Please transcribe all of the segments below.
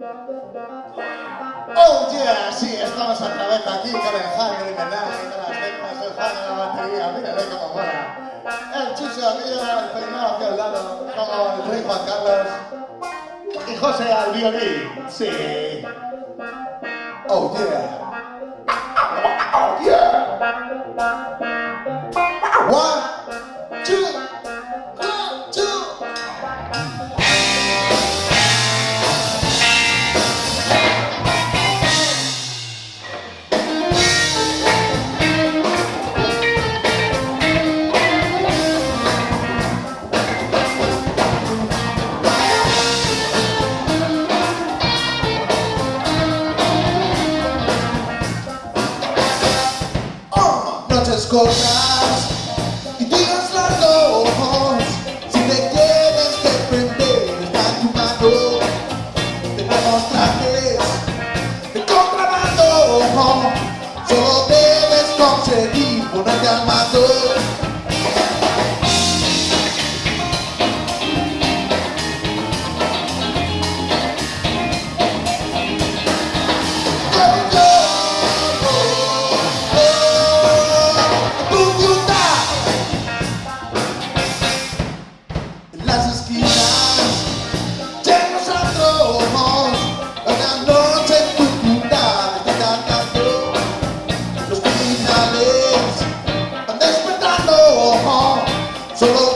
Oh yeah, sí, estamos otra vez aquí con el comenzando y Con las letras, teclas, usando la batería, mírale cómo mola. El chucho Río, el primero hacia el lado, como el rey Juan Carlos y José al violín, sí. Oh yeah. Cortas y días largos. Si te tienes que prender, está en tu mano. Tenemos trajes de contrabando. Solo debes conseguir ponerte al mando. Solo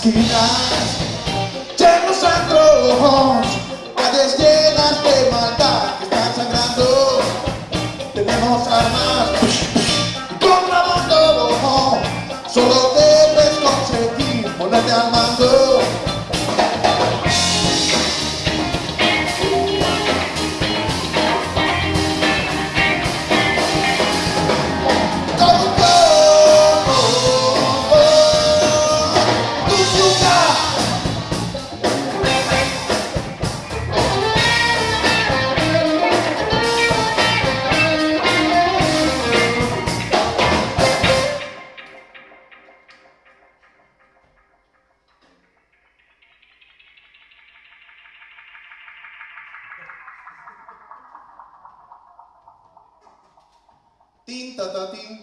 esquinas llenos antojos, calles llenas de maldad que están sangrando. Tenemos armas y contrabando, solo debes conseguir ponerte al mando. Tin, ta, ta, tin.